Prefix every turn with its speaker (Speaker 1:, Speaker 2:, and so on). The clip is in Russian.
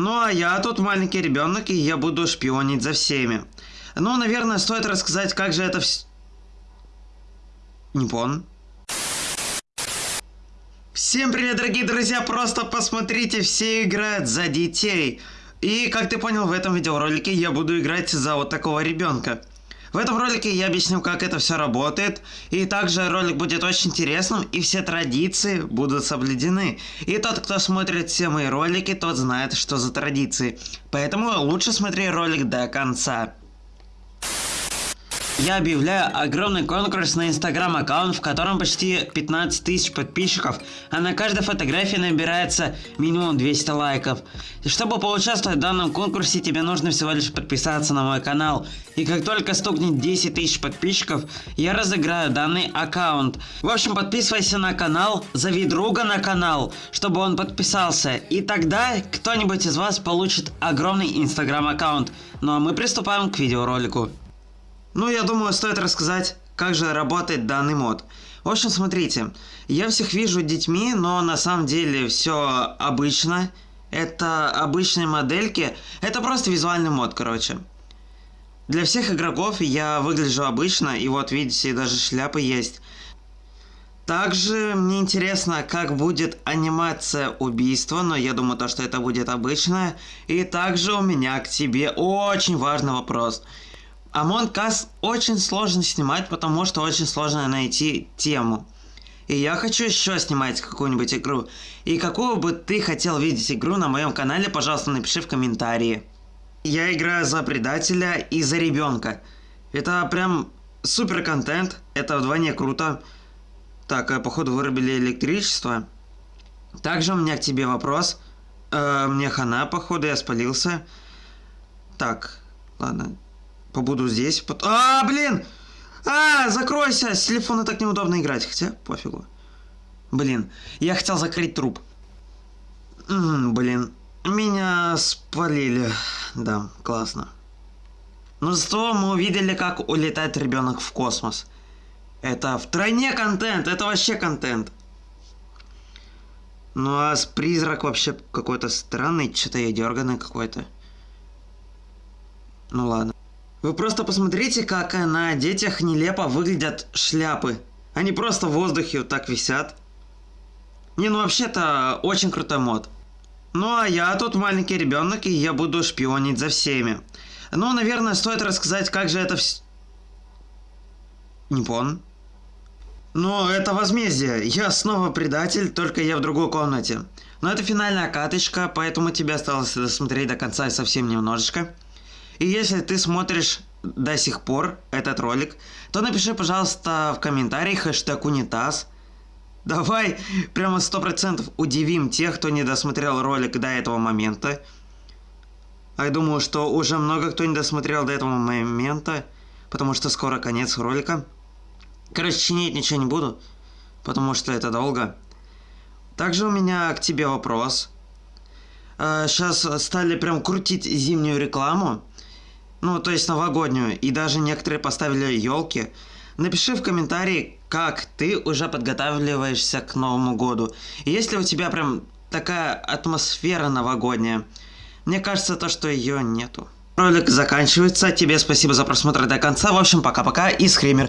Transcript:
Speaker 1: Ну а я тут маленький ребенок, и я буду шпионить за всеми. Ну, наверное, стоит рассказать, как же это все... Не понял. Всем привет, дорогие друзья! Просто посмотрите, все играют за детей. И, как ты понял, в этом видеоролике я буду играть за вот такого ребенка. В этом ролике я объясню, как это все работает, и также ролик будет очень интересным, и все традиции будут соблюдены. И тот, кто смотрит все мои ролики, тот знает, что за традиции. Поэтому лучше смотри ролик до конца. Я объявляю огромный конкурс на инстаграм аккаунт, в котором почти 15 тысяч подписчиков, а на каждой фотографии набирается минимум 200 лайков. Чтобы поучаствовать в данном конкурсе, тебе нужно всего лишь подписаться на мой канал. И как только стукнет 10 тысяч подписчиков, я разыграю данный аккаунт. В общем, подписывайся на канал, зови друга на канал, чтобы он подписался. И тогда кто-нибудь из вас получит огромный инстаграм аккаунт. Ну а мы приступаем к видеоролику. Ну, я думаю, стоит рассказать, как же работает данный мод. В общем, смотрите, я всех вижу детьми, но на самом деле все обычно. Это обычные модельки, это просто визуальный мод, короче. Для всех игроков я выгляжу обычно, и вот видите, даже шляпы есть. Также мне интересно, как будет анимация убийства, но я думаю, то, что это будет обычное. И также у меня к тебе очень важный вопрос. Among Us очень сложно снимать, потому что очень сложно найти тему. И я хочу еще снимать какую-нибудь игру. И какую бы ты хотел видеть игру на моем канале, пожалуйста, напиши в комментарии. Я играю за предателя и за ребенка. Это прям супер контент, это вдвойне круто. Так, э, походу вырубили электричество. Также у меня к тебе вопрос. Э, мне хана, походу, я спалился. Так, ладно, Побуду здесь. Пот... А, блин! А, закройся! С телефона так неудобно играть. Хотя, пофигу. Блин, я хотел закрыть труп. М -м, блин, меня спалили. Да, классно. Но зато мы увидели, как улетает ребенок в космос. Это втройне контент, это вообще контент. Ну а с призрак вообще какой-то странный, что-то я дерганый какой-то. Ну ладно. Вы просто посмотрите, как на детях нелепо выглядят шляпы. Они просто в воздухе вот так висят. Не, ну вообще-то очень крутой мод. Ну а я тут маленький ребенок, и я буду шпионить за всеми. Ну, наверное, стоит рассказать, как же это все... Не понял. Ну, это возмездие. Я снова предатель, только я в другой комнате. Но это финальная каточка, поэтому тебе осталось досмотреть до конца совсем немножечко. И если ты смотришь до сих пор этот ролик, то напиши, пожалуйста, в комментарии хэштег унитаз. Давай прямо сто процентов удивим тех, кто не досмотрел ролик до этого момента. А я думаю, что уже много кто не досмотрел до этого момента, потому что скоро конец ролика. Короче, чинить ничего не буду, потому что это долго. Также у меня к тебе вопрос. Сейчас а, стали прям крутить зимнюю рекламу. Ну, то есть новогоднюю. И даже некоторые поставили елки. Напиши в комментарии, как ты уже подготавливаешься к Новому году. И если у тебя прям такая атмосфера новогодняя, мне кажется, то, что ее нету. Ролик заканчивается. Тебе спасибо за просмотр до конца. В общем, пока-пока и скример.